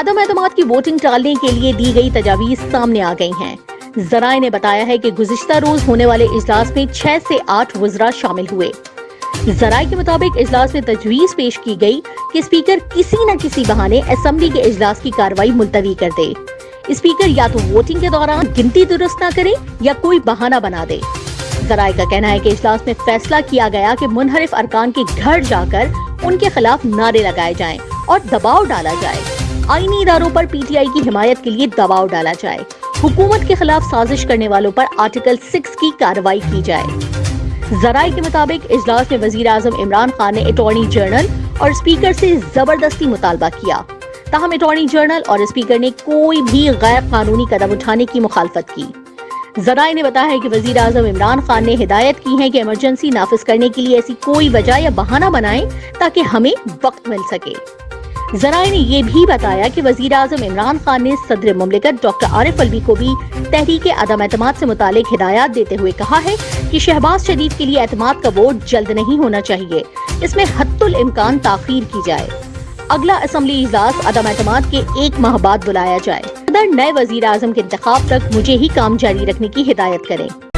عدم اعتماد کی ووٹنگ ٹالنے کے لیے دی گئی تجاویز سامنے آ گئی ہیں۔ ذرائع نے بتایا ہے کہ گزشتہ روز ہونے والے اجلاس میں چھ سے آٹھ وزراء شامل ہوئے۔ ذرائع کے مطابق اجلاس میں تجویز پیش کی گئی کہ اسپیکر کسی نہ کسی بہانے اسمبلی کے اجلاس کی کاروائی ملتوی کر دے۔ اسپیکر یا تو ووٹنگ کے دوران گنتی درست نہ کرے یا کوئی بہانہ بنا دے۔ ذرائع کا کہنا ہے کہ اجلاس میں فیصلہ کیا گیا کہ منحرف ارکان کے گھر جا کر ان کے خلاف نعرے لگائے جائیں اور دباؤ ڈالا جائے۔ آئینی اداروں پر پی ٹی آئی کی حمایت کے لیے دباؤ ڈالا جائے۔ حکومت کے خلاف سازش کرنے والوں پر آرٹیکل سکس کی کاروائی کی جائے۔ ذرائع کے مطابق اجلاس میں وزیر اعظم عمران خان نے اٹارنی جنرل اور اسپیکر سے زبردستی مطالبہ کیا۔ تاہم، اٹارنی جنرل اور اسپیکر نے کوئی بھی غیر قانونی قدم اٹھانے کی مخالفت کی۔ ذرائع نے بتایا ہے کہ وزیر اعظم عمران خان نے ہدایت کی ہے کہ ایمرجنسی نافذ کرنے کے لیے ایسی کوئی وجہ یا بہانہ بنائیں تاکہ ہمیں وقت مل سکے۔ ذرائع نے یہ بھی بتایا کہ وزیر اعظم عمران خان نے صدر مملکت ڈاکٹر عارف الوی کو بھی تحریک عدم اعتماد سے متعلق ہدایات دیتے ہوئے کہا ہے کہ شہباز شریف کے لیے اعتماد کا ووٹ جلد نہیں ہونا چاہیے۔ اس میں حت الامکان تاخیر کی جائے۔ اگلا اسمبلی اجلاس عدم اعتماد کے ایک ماہ بعد بلایا جائے۔ صدر نئے وزیر اعظم کے انتخاب تک مجھے ہی کام جاری رکھنے کی ہدایت کریں۔